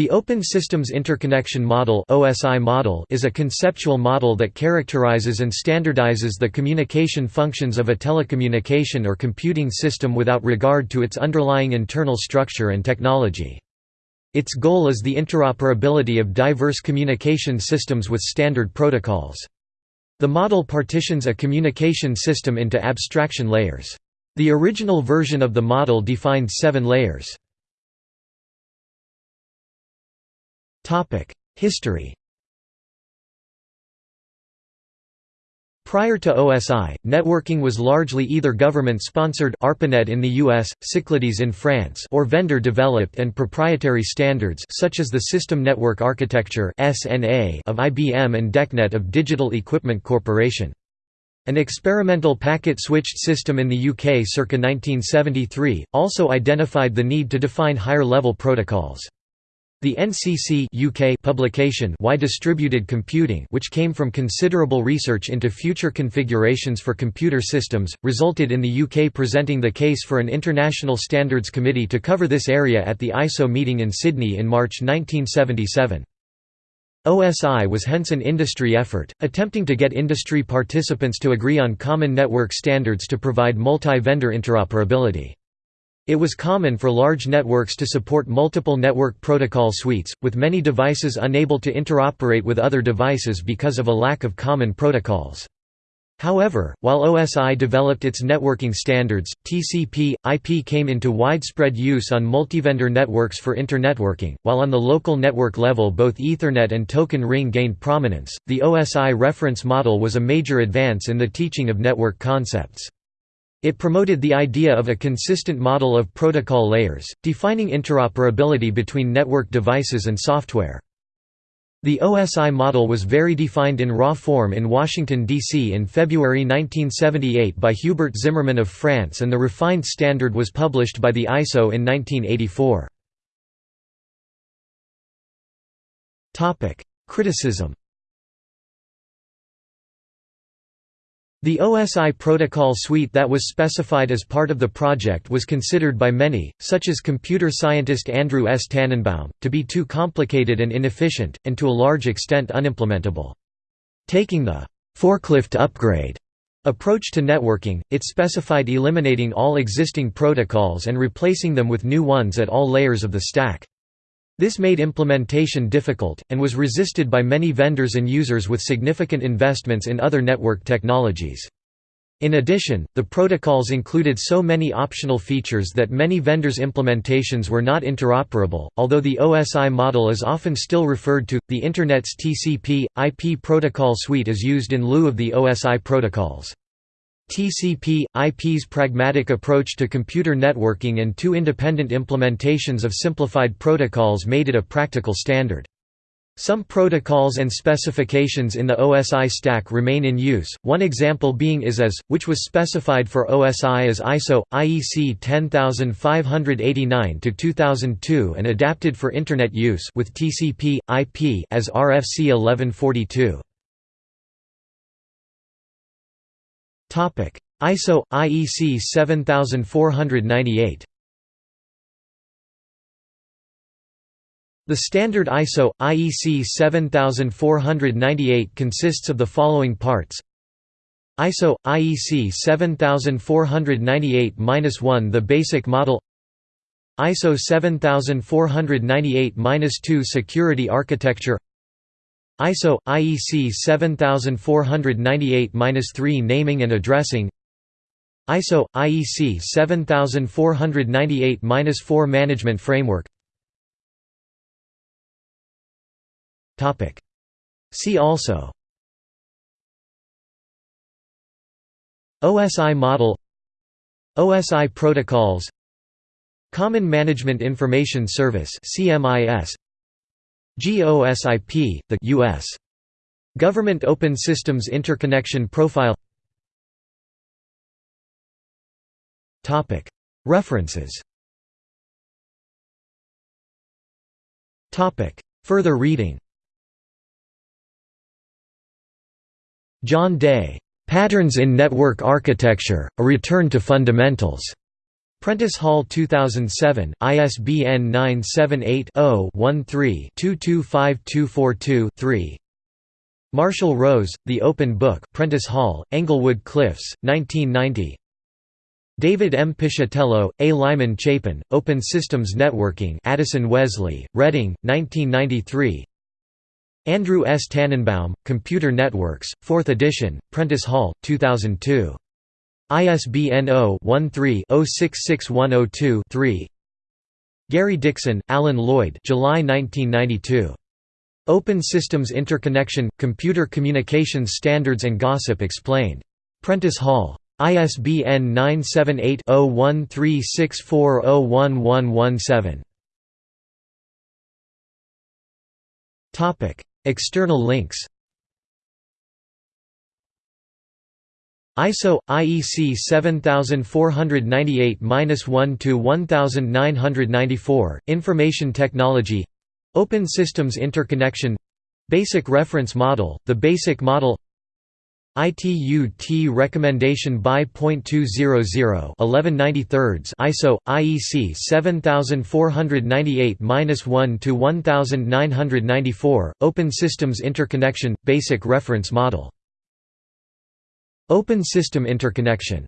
The Open Systems Interconnection Model (OSI model) is a conceptual model that characterizes and standardizes the communication functions of a telecommunication or computing system without regard to its underlying internal structure and technology. Its goal is the interoperability of diverse communication systems with standard protocols. The model partitions a communication system into abstraction layers. The original version of the model defined seven layers. History Prior to OSI, networking was largely either government-sponsored ARPANET in the US, Cyclades in France or vendor-developed and proprietary standards such as the System Network Architecture (SNA) of IBM and DECnet of Digital Equipment Corporation. An experimental packet-switched system in the UK circa 1973, also identified the need to define higher-level protocols. The NCC UK publication Why Distributed Computing which came from considerable research into future configurations for computer systems, resulted in the UK presenting the case for an International Standards Committee to cover this area at the ISO meeting in Sydney in March 1977. OSI was hence an industry effort, attempting to get industry participants to agree on common network standards to provide multi-vendor interoperability. It was common for large networks to support multiple network protocol suites, with many devices unable to interoperate with other devices because of a lack of common protocols. However, while OSI developed its networking standards, TCP, IP came into widespread use on multivendor networks for internetworking, while on the local network level both Ethernet and Token Ring gained prominence. The OSI reference model was a major advance in the teaching of network concepts. It promoted the idea of a consistent model of protocol layers, defining interoperability between network devices and software. The OSI model was very defined in raw form in Washington, D.C. in February 1978 by Hubert Zimmerman of France and the refined standard was published by the ISO in 1984. Criticism The OSI protocol suite that was specified as part of the project was considered by many, such as computer scientist Andrew S. Tanenbaum, to be too complicated and inefficient, and to a large extent unimplementable. Taking the «forklift upgrade» approach to networking, it specified eliminating all existing protocols and replacing them with new ones at all layers of the stack. This made implementation difficult, and was resisted by many vendors and users with significant investments in other network technologies. In addition, the protocols included so many optional features that many vendors' implementations were not interoperable. Although the OSI model is often still referred to, the Internet's TCP IP protocol suite is used in lieu of the OSI protocols. TCP, IP's pragmatic approach to computer networking and two independent implementations of simplified protocols made it a practical standard. Some protocols and specifications in the OSI stack remain in use, one example being IS-IS, which was specified for OSI as ISO, IEC 10589-2002 and adapted for Internet use with TCP, IP as RFC 1142. ISO IEC 7498 The standard ISO IEC 7498 consists of the following parts. ISO IEC 7498-1 the basic model. ISO 7498-2 security architecture ISO IEC 7498-3 naming and addressing. ISO IEC 7498-4 management framework. Topic. See also. OSI model. OSI protocols. Common Management Information Service CMIS GOSIP, the U.S. Government Open Systems Interconnection Profile References Further reading John Day. Patterns in Network Architecture, A Return to Fundamentals. Prentice Hall 2007, ISBN 978-0-13-225242-3 Marshall Rose, The Open Book Prentice Hall, Englewood Cliffs, 1990 David M. Piscitello, A. Lyman Chapin, Open Systems Networking Addison Wesley, Reading, 1993 Andrew S. Tanenbaum, Computer Networks, 4th edition, Prentice Hall, 2002 ISBN 0-13-066102-3 Gary Dixon, Alan Lloyd July 1992. Open Systems Interconnection – Computer Communications Standards and GOSIP Explained. Prentice Hall. ISBN 978-0136401117. External links ISO IEC 7498-1 to 1994 Information Technology Open Systems Interconnection Basic Reference Model The Basic Model ITU-T Recommendation by .200 1193 ISO IEC 7498-1 to 1994 Open Systems Interconnection Basic Reference Model Open System Interconnection